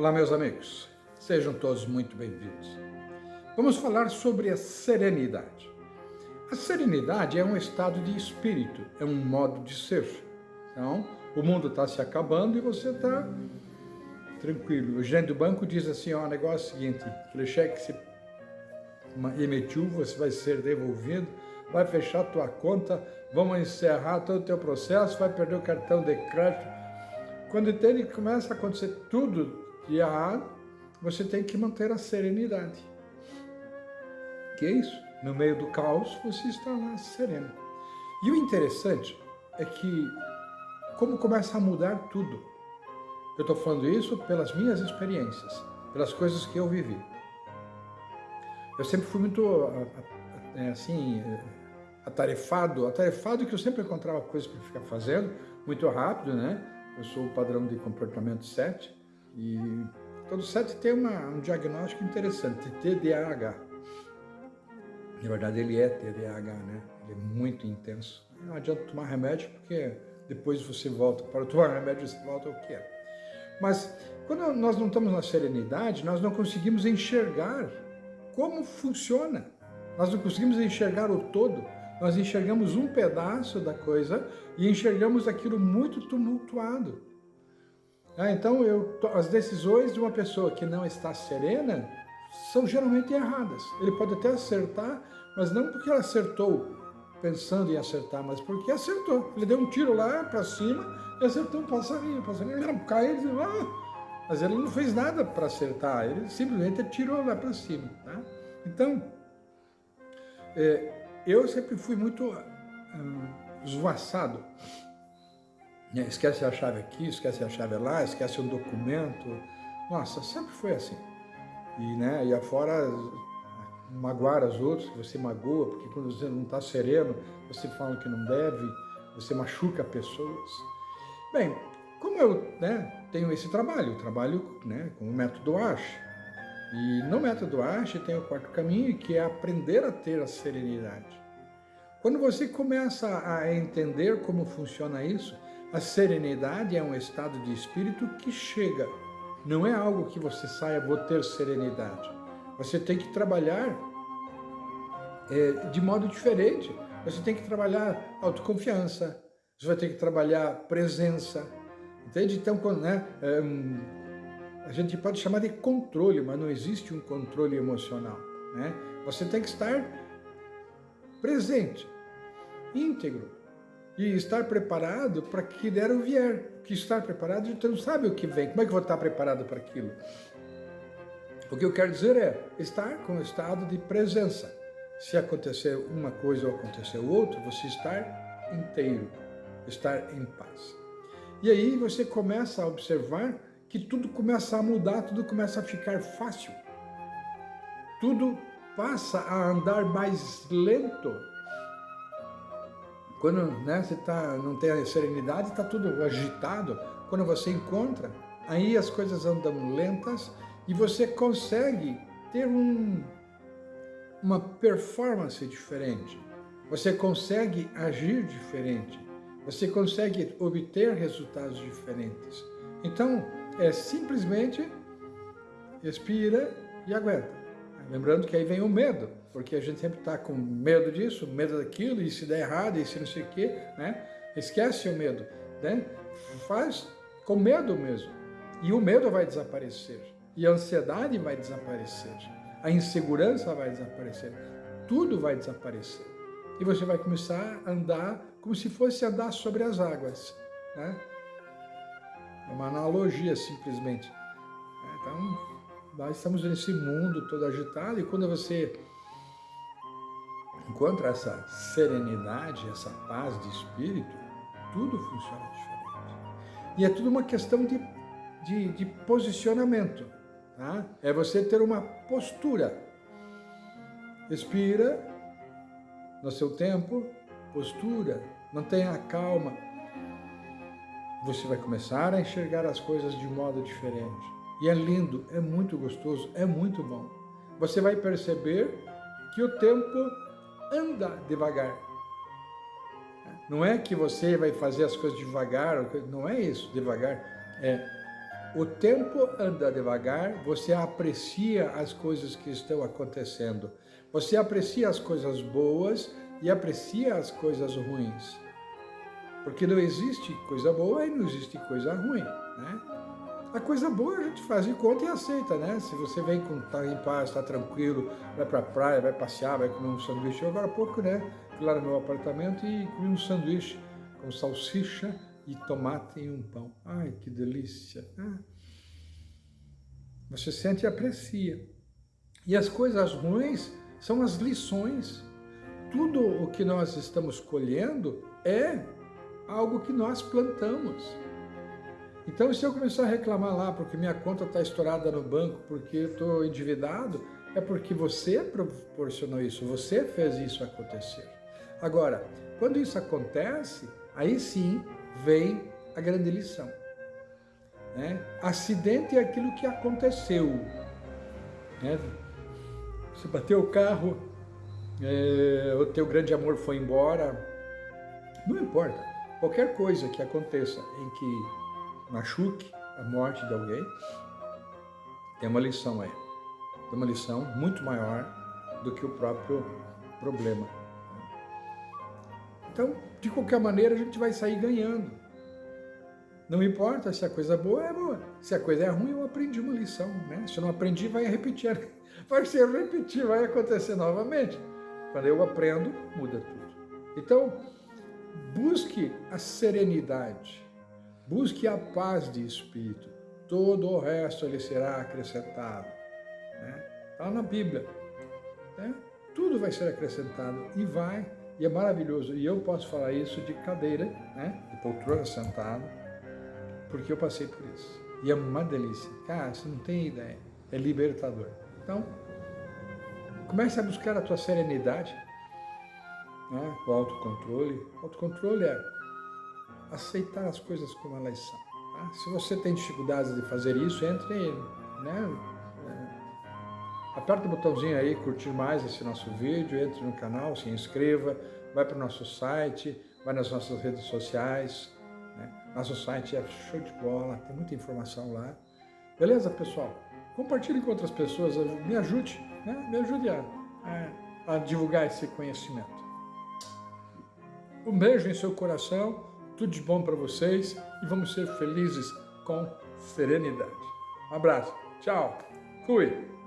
Olá, meus amigos. Sejam todos muito bem-vindos. Vamos falar sobre a serenidade. A serenidade é um estado de espírito, é um modo de ser. Então, o mundo está se acabando e você está tranquilo. O gerente do banco diz assim, ó, o negócio é o seguinte, aquele cheque que você emitiu, você vai ser devolvido, vai fechar a tua conta, vamos encerrar todo o teu processo, vai perder o cartão de crédito. Quando que começa a acontecer tudo de errado, você tem que manter a serenidade. Que é isso? No meio do caos, você está lá sereno. E o interessante é que, como começa a mudar tudo, eu estou falando isso pelas minhas experiências, pelas coisas que eu vivi. Eu sempre fui muito, é, assim, atarefado, atarefado que eu sempre encontrava coisas para ficar fazendo, muito rápido, né? Eu sou o padrão de comportamento 7 e todo 7 tem uma, um diagnóstico interessante, TDAH. Na verdade ele é TDAH, né? Ele é muito intenso. Não adianta tomar remédio porque depois você volta, para tomar remédio você volta ao que é. Mas quando nós não estamos na serenidade, nós não conseguimos enxergar como funciona. Nós não conseguimos enxergar o todo, nós enxergamos um pedaço da coisa e enxergamos aquilo muito tumultuado. Ah, então, eu, as decisões de uma pessoa que não está serena são geralmente erradas. Ele pode até acertar, mas não porque ela acertou pensando em acertar, mas porque acertou. Ele deu um tiro lá para cima e acertou um passarinho. O passarinho caiu e disse, ah! mas ele não fez nada para acertar, ele simplesmente atirou lá para cima. Tá? Então, é, eu sempre fui muito hum, esvoaçado. Né? Esquece a chave aqui, esquece a chave lá, esquece um documento. Nossa, sempre foi assim. E, né, e afora magoar os outros, você magoa, porque quando você não está sereno, você fala que não deve, você machuca pessoas. Bem, como eu né, tenho esse trabalho, trabalho né, com o método ASH, e no método ASH tem o quarto caminho, que é aprender a ter a serenidade. Quando você começa a entender como funciona isso, a serenidade é um estado de espírito que chega. Não é algo que você saia, vou ter serenidade. Você tem que trabalhar é, de modo diferente. Você tem que trabalhar autoconfiança, você vai ter que trabalhar presença. Entende? Então, quando, né, é, a gente pode chamar de controle, mas não existe um controle emocional. Né? Você tem que estar presente, íntegro, e estar preparado para que der o vier. Que estar preparado, a gente não sabe o que vem. Como é que eu vou estar preparado para aquilo? O que eu quero dizer é estar com o estado de presença. Se acontecer uma coisa ou acontecer outra, você estar inteiro, estar em paz. E aí você começa a observar que tudo começa a mudar, tudo começa a ficar fácil. Tudo passa a andar mais lento. Quando né, você tá, não tem a serenidade, está tudo agitado. Quando você encontra, aí as coisas andam lentas e você consegue ter um, uma performance diferente. Você consegue agir diferente. Você consegue obter resultados diferentes. Então, é simplesmente respira e aguenta. Lembrando que aí vem o medo, porque a gente sempre está com medo disso, medo daquilo, e se der errado, e se não sei o quê, né? Esquece o medo, né? Faz com medo mesmo. E o medo vai desaparecer, e a ansiedade vai desaparecer, a insegurança vai desaparecer, tudo vai desaparecer. E você vai começar a andar como se fosse andar sobre as águas, né? É uma analogia, simplesmente. Então, nós estamos nesse mundo todo agitado e quando você encontra essa serenidade, essa paz de espírito, tudo funciona diferente. E é tudo uma questão de, de, de posicionamento. Tá? É você ter uma postura. Expira no seu tempo, postura, mantenha a calma, você vai começar a enxergar as coisas de modo diferente. E é lindo, é muito gostoso, é muito bom. Você vai perceber que o tempo anda devagar. Não é que você vai fazer as coisas devagar, não é isso, devagar. É O tempo anda devagar, você aprecia as coisas que estão acontecendo. Você aprecia as coisas boas e aprecia as coisas ruins. Porque não existe coisa boa e não existe coisa ruim, né? A coisa boa a gente faz de conta e aceita, né? Se você vem com tá em paz, está tranquilo, vai para a praia, vai passear, vai comer um sanduíche. Eu agora há pouco, né? Fui lá no meu apartamento e comi um sanduíche com salsicha e tomate e um pão. Ai, que delícia! Ah. Você sente e aprecia. E as coisas ruins são as lições. Tudo o que nós estamos colhendo é algo que nós plantamos. Então, se eu começar a reclamar lá porque minha conta está estourada no banco, porque eu estou endividado, é porque você proporcionou isso, você fez isso acontecer. Agora, quando isso acontece, aí sim vem a grande lição. Né? Acidente é aquilo que aconteceu. Né? Você bateu o carro, é, o teu grande amor foi embora, não importa. Qualquer coisa que aconteça em que machuque a morte de alguém, tem uma lição aí. Tem uma lição muito maior do que o próprio problema. Então, de qualquer maneira, a gente vai sair ganhando. Não importa se a coisa boa é boa. Se a coisa é ruim, eu aprendi uma lição. Né? Se eu não aprendi, vai repetir. Vai ser repetir, vai acontecer novamente. Quando eu aprendo, muda tudo. Então, busque a serenidade Busque a paz de espírito, todo o resto lhe será acrescentado. Né? Está na Bíblia. Né? Tudo vai ser acrescentado e vai, e é maravilhoso. E eu posso falar isso de cadeira, né? de poltrona sentado, porque eu passei por isso. E é uma delícia. Cara, você não tem ideia. É libertador. Então, comece a buscar a tua serenidade, né? o autocontrole. O autocontrole é aceitar as coisas como elas são. Tá? Se você tem dificuldades de fazer isso, entre, né? É, aperte o botãozinho aí, curtir mais esse nosso vídeo, entre no canal, se inscreva, vai para o nosso site, vai nas nossas redes sociais. Né? Nosso site é show de bola, tem muita informação lá. Beleza, pessoal? Compartilhe com outras pessoas, me ajude, né? me ajude a, a, a divulgar esse conhecimento. Um beijo em seu coração tudo de bom para vocês e vamos ser felizes com serenidade. Um abraço. Tchau. Fui.